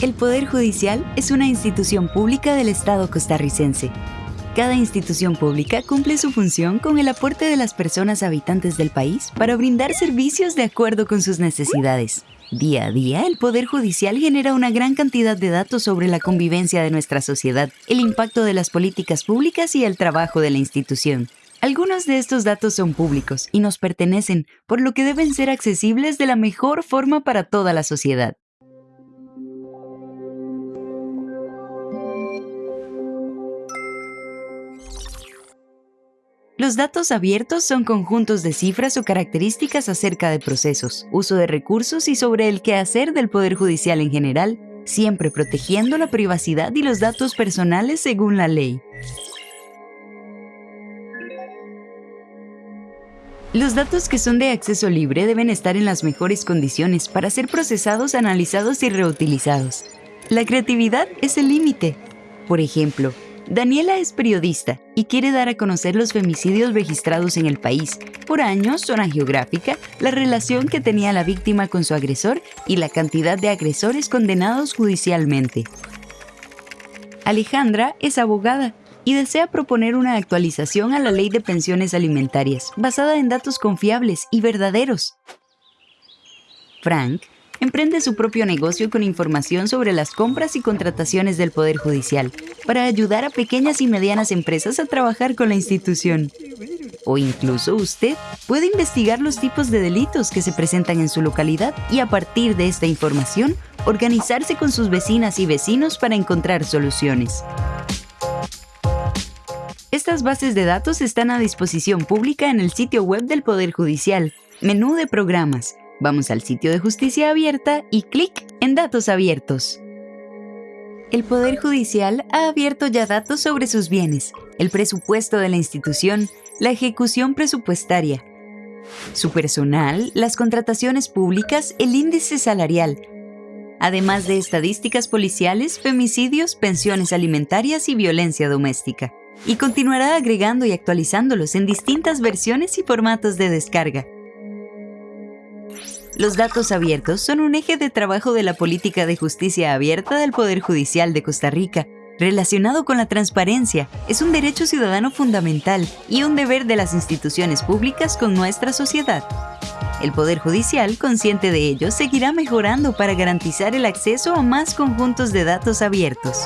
El Poder Judicial es una institución pública del Estado costarricense. Cada institución pública cumple su función con el aporte de las personas habitantes del país para brindar servicios de acuerdo con sus necesidades. Día a día, el Poder Judicial genera una gran cantidad de datos sobre la convivencia de nuestra sociedad, el impacto de las políticas públicas y el trabajo de la institución. Algunos de estos datos son públicos y nos pertenecen, por lo que deben ser accesibles de la mejor forma para toda la sociedad. Los datos abiertos son conjuntos de cifras o características acerca de procesos, uso de recursos y sobre el quehacer del Poder Judicial en general, siempre protegiendo la privacidad y los datos personales según la ley. Los datos que son de acceso libre deben estar en las mejores condiciones para ser procesados, analizados y reutilizados. La creatividad es el límite. Por ejemplo, Daniela es periodista y quiere dar a conocer los femicidios registrados en el país, por años, zona geográfica, la relación que tenía la víctima con su agresor y la cantidad de agresores condenados judicialmente. Alejandra es abogada y desea proponer una actualización a la ley de pensiones alimentarias basada en datos confiables y verdaderos. Frank emprende su propio negocio con información sobre las compras y contrataciones del Poder Judicial para ayudar a pequeñas y medianas empresas a trabajar con la institución. O incluso usted puede investigar los tipos de delitos que se presentan en su localidad y a partir de esta información organizarse con sus vecinas y vecinos para encontrar soluciones. Estas bases de datos están a disposición pública en el sitio web del Poder Judicial, menú de programas, Vamos al sitio de Justicia Abierta y clic en Datos Abiertos. El Poder Judicial ha abierto ya datos sobre sus bienes, el presupuesto de la institución, la ejecución presupuestaria, su personal, las contrataciones públicas, el índice salarial, además de estadísticas policiales, femicidios, pensiones alimentarias y violencia doméstica. Y continuará agregando y actualizándolos en distintas versiones y formatos de descarga. Los datos abiertos son un eje de trabajo de la política de justicia abierta del Poder Judicial de Costa Rica. Relacionado con la transparencia, es un derecho ciudadano fundamental y un deber de las instituciones públicas con nuestra sociedad. El Poder Judicial, consciente de ello, seguirá mejorando para garantizar el acceso a más conjuntos de datos abiertos.